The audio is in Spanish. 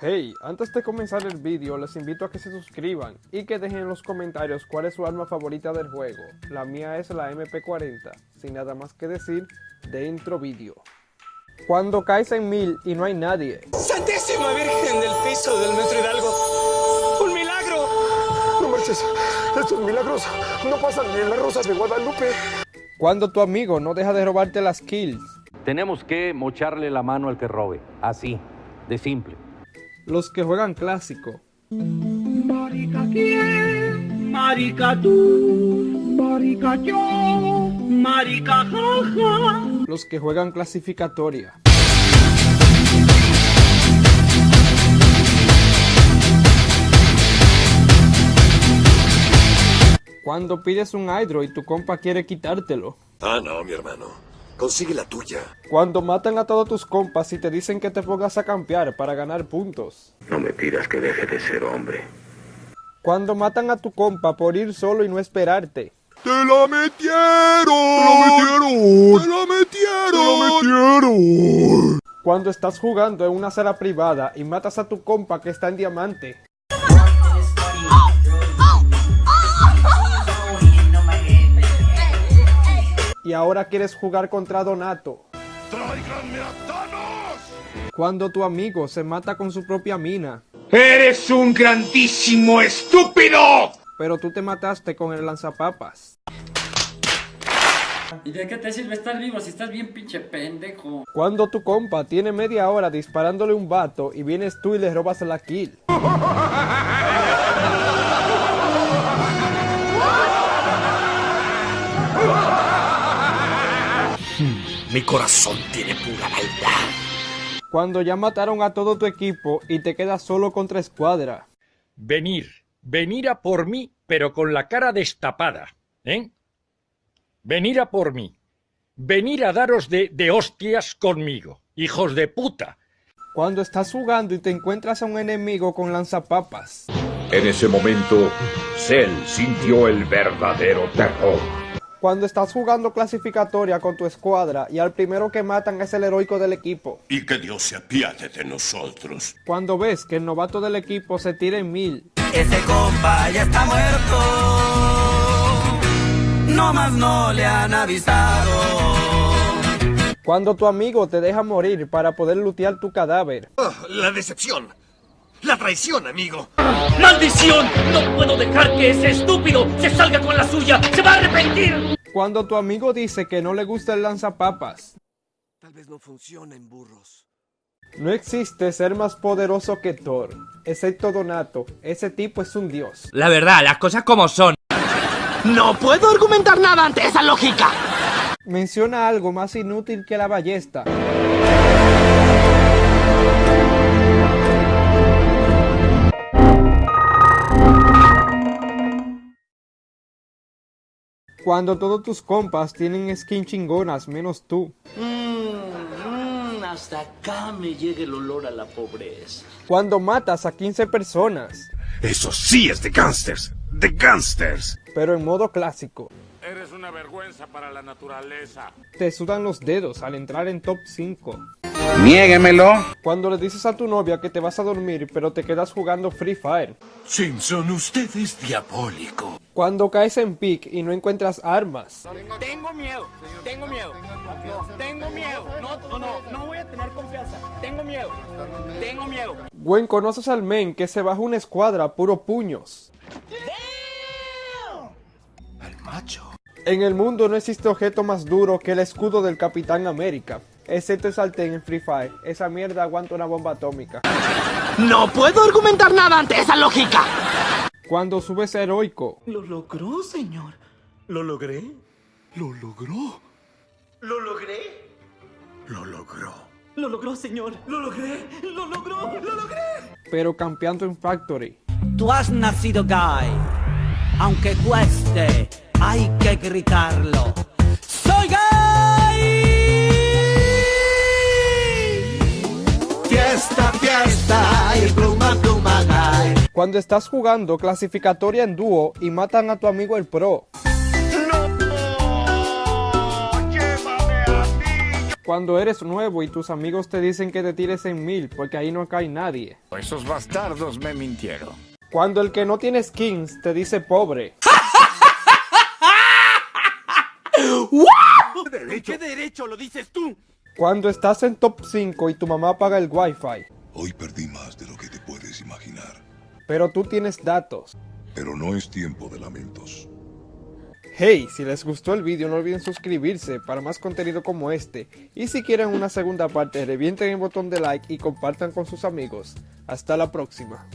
Hey, antes de comenzar el vídeo les invito a que se suscriban y que dejen en los comentarios cuál es su arma favorita del juego. La mía es la MP40, sin nada más que decir, dentro vídeo. Cuando caes en mil y no hay nadie. ¡Santísima Virgen del piso del Metro Hidalgo! ¡Un milagro! No marches, estos milagros no pasan ni en las rosas de Guadalupe. Cuando tu amigo no deja de robarte las kills. Tenemos que mocharle la mano al que robe, así, de simple. Los que juegan clásico. Marica quién, marica tú, marica yo, marica jaja. Los que juegan clasificatoria. Cuando pides un hydro y tu compa quiere quitártelo. Ah, no, mi hermano. Consigue la tuya. Cuando matan a todos tus compas y te dicen que te pongas a campear para ganar puntos. No me pidas que deje de ser hombre. Cuando matan a tu compa por ir solo y no esperarte. ¡Te la metieron! ¡Te la metieron! ¡Te la metieron! ¡Te la metieron! Cuando estás jugando en una sala privada y matas a tu compa que está en diamante. Y ahora quieres jugar contra Donato. ¡Tráiganme a Thanos! Cuando tu amigo se mata con su propia mina. ¡Eres un grandísimo estúpido! Pero tú te mataste con el lanzapapas. ¿Y de qué te sirve estar vivo si estás bien pinche pendejo? Cuando tu compa tiene media hora disparándole un vato y vienes tú y le robas la kill. Mi corazón tiene pura maldad. Cuando ya mataron a todo tu equipo y te quedas solo contra escuadra. venir, venir a por mí, pero con la cara destapada, ¿eh? Venir a por mí, venir a daros de, de hostias conmigo, hijos de puta. Cuando estás jugando y te encuentras a un enemigo con lanzapapas. En ese momento, Cell sintió el verdadero terror. Cuando estás jugando clasificatoria con tu escuadra y al primero que matan es el heroico del equipo. Y que Dios se apiade de nosotros. Cuando ves que el novato del equipo se tira en mil. Ese compa ya está muerto. No más no le han avisado. Cuando tu amigo te deja morir para poder lutear tu cadáver. Ah, la decepción. La traición, amigo. ¡Maldición! No puedo dejar que ese estúpido se salga con la suya. ¡Se va a arrepentir! Cuando tu amigo dice que no le gusta el lanzapapas. Tal vez no funciona en burros. No existe ser más poderoso que Thor, excepto Donato. Ese tipo es un dios. La verdad, las cosas como son. No puedo argumentar nada ante esa lógica. Menciona algo más inútil que la ballesta. Cuando todos tus compas tienen skin chingonas menos tú. Mmm, hasta acá me llega el olor a la pobreza. Cuando matas a 15 personas, Eso sí es de gangsters. De gangsters. pero en modo clásico. Eres una vergüenza para la naturaleza. Te sudan los dedos al entrar en top 5. Niéguemelo. Cuando le dices a tu novia que te vas a dormir pero te quedas jugando Free Fire. Simpson, usted es diabólico. Cuando caes en pick y no encuentras armas. Tengo miedo, tengo miedo. Tengo miedo. No, no, no, no voy a tener confianza. Tengo miedo. Tengo miedo. Gwen, ¿conoces al men que se baja una escuadra a puro puños? Al macho. En el mundo no existe objeto más duro que el escudo del Capitán América. Excepto el sartén en Free Fire. Esa mierda aguanta una bomba atómica. No puedo argumentar nada ante esa lógica. Cuando subes a heroico. Lo logró, señor. ¿Lo logré? Lo logró. Lo logré. Lo logró. Lo logró, señor. Lo logré. Lo logró. Lo logré. Pero campeando en Factory. Tú has nacido gay. Aunque cueste, hay que gritarlo. ¡Soy gay! Cuando estás jugando clasificatoria en dúo y matan a tu amigo el pro. Cuando eres nuevo y tus amigos te dicen que te tires en mil porque ahí no cae nadie. Esos bastardos me mintieron. Cuando el que no tiene skins te dice pobre. ¿Qué derecho lo dices tú? Cuando estás en top 5 y tu mamá paga el wifi. Hoy perdí más de lo que. Pero tú tienes datos. Pero no es tiempo de lamentos. Hey, si les gustó el vídeo no olviden suscribirse para más contenido como este. Y si quieren una segunda parte revienten el botón de like y compartan con sus amigos. Hasta la próxima.